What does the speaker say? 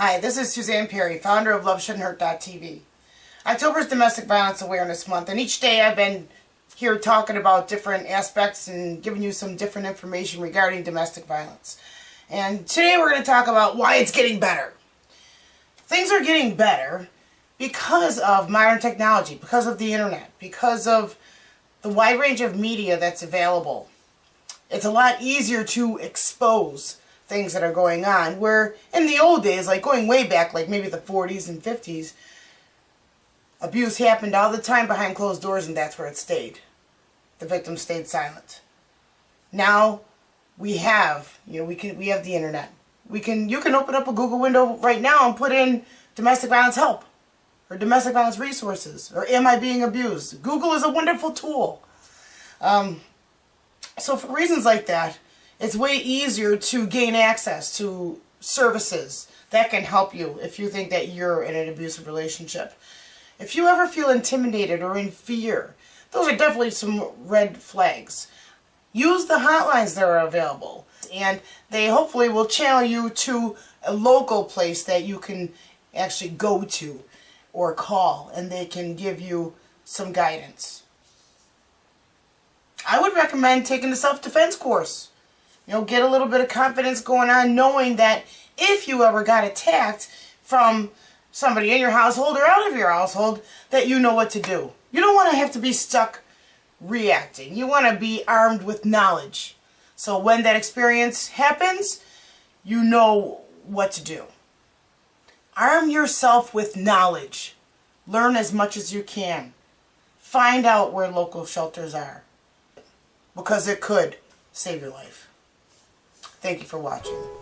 Hi, this is Suzanne Perry, founder of LoveShouldn'tHurt.tv. October is Domestic Violence Awareness Month, and each day I've been here talking about different aspects and giving you some different information regarding domestic violence. And today we're going to talk about why it's getting better. Things are getting better because of modern technology, because of the internet, because of the wide range of media that's available. It's a lot easier to expose things that are going on. Where in the old days, like going way back, like maybe the 40s and 50s, abuse happened all the time behind closed doors and that's where it stayed. The victim stayed silent. Now we have, you know, we can we have the internet. We can you can open up a Google window right now and put in domestic violence help or domestic violence resources or am I being abused? Google is a wonderful tool. Um, so for reasons like that, it's way easier to gain access to services that can help you if you think that you're in an abusive relationship. If you ever feel intimidated or in fear, those are definitely some red flags. Use the hotlines that are available and they hopefully will channel you to a local place that you can actually go to or call and they can give you some guidance. I would recommend taking a self-defense course. You know, get a little bit of confidence going on knowing that if you ever got attacked from somebody in your household or out of your household, that you know what to do. You don't want to have to be stuck reacting. You want to be armed with knowledge. So when that experience happens, you know what to do. Arm yourself with knowledge. Learn as much as you can. Find out where local shelters are because it could save your life. Thank you for watching.